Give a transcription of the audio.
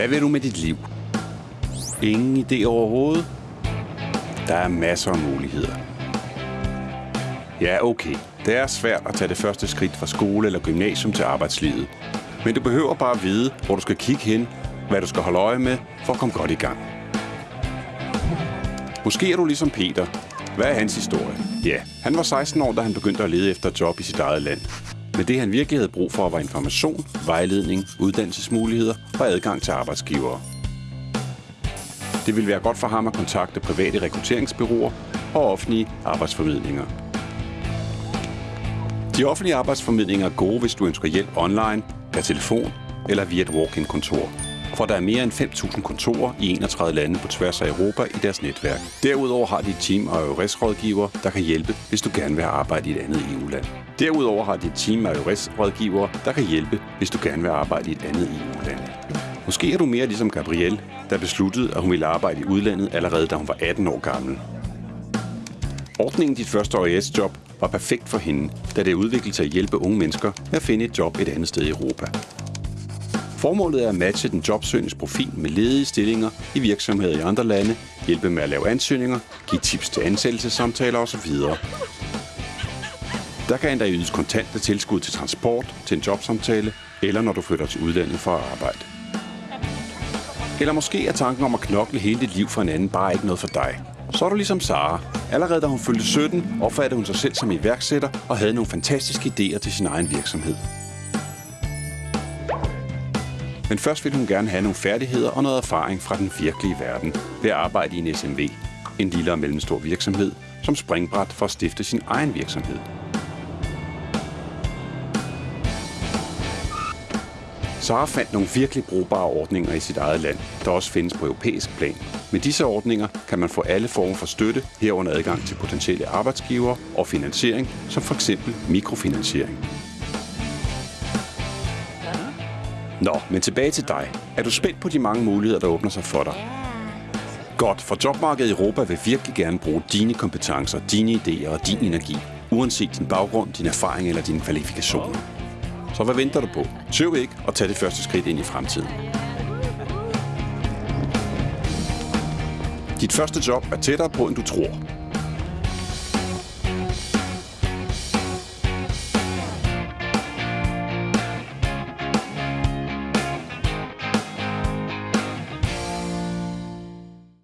Hvad vil du med dit liv? Ingen idé overhovedet? Der er masser af muligheder. Ja, okay. Det er svært at tage det første skridt fra skole eller gymnasium til arbejdslivet. Men du behøver bare at vide, hvor du skal kigge hen, hvad du skal holde øje med, for at komme godt i gang. Måske er du ligesom Peter. Hvad er hans historie? Ja, han var 16 år, da han begyndte at lede efter job i sit eget land. Men det han virkelig havde brug for var information, vejledning, uddannelsesmuligheder og adgang til arbejdsgivere. Det ville være godt for ham at kontakte private rekrutteringsbyråer og offentlige arbejdsformidlinger. De offentlige arbejdsformidlinger er gode, hvis du ønsker hjælp online, per telefon eller via et walk-in-kontor. For der er mere end 5.000 kontorer i 31 lande på tværs af Europa i deres netværk. Derudover har de et team af EURES-rådgivere, e der kan hjælpe, hvis du gerne vil arbejde i et andet EU-land. Derudover har de et team af EURES-rådgivere, der kan hjælpe, hvis du gerne vil arbejde i et andet EU-land. Måske er du mere ligesom Gabrielle, der besluttede, at hun ville arbejde i udlandet allerede da hun var 18 år gammel. Ordningen Dit første OES-job var perfekt for hende, da det udviklede sig at hjælpe unge mennesker med at finde et job et andet sted i Europa. Formålet er at matche den jobsøgendes profil med ledige stillinger i virksomheder i andre lande, hjælpe med at lave ansøgninger, give tips til ansættelsessamtaler osv. Der kan endda ydes kontante tilskud til transport, til en jobsamtale, eller når du flytter til udlandet for at arbejde. Eller måske er tanken om at knokle hele dit liv for en anden bare ikke noget for dig. Så er du ligesom Sara. Allerede da hun fyldte 17, opfattede hun sig selv som iværksætter og havde nogle fantastiske idéer til sin egen virksomhed. Men først ville hun gerne have nogle færdigheder og noget erfaring fra den virkelige verden ved at arbejde i en SMV, en lille og mellemstor virksomhed, som springbræt for at stifte sin egen virksomhed. Sara fandt nogle virkelig brugbare ordninger i sit eget land, der også findes på europæisk plan. Med disse ordninger kan man få alle former for støtte, herunder adgang til potentielle arbejdsgivere og finansiering, som for eksempel mikrofinansiering. Nå, men tilbage til dig. Er du spændt på de mange muligheder, der åbner sig for dig? Godt, for jobmarkedet i Europa vil virkelig gerne bruge dine kompetencer, dine idéer og din energi, uanset din baggrund, din erfaring eller dine kvalifikationer. Så hvad venter du på? Tøv ikke og tag det første skridt ind i fremtiden. Dit første job er tættere på, end du tror.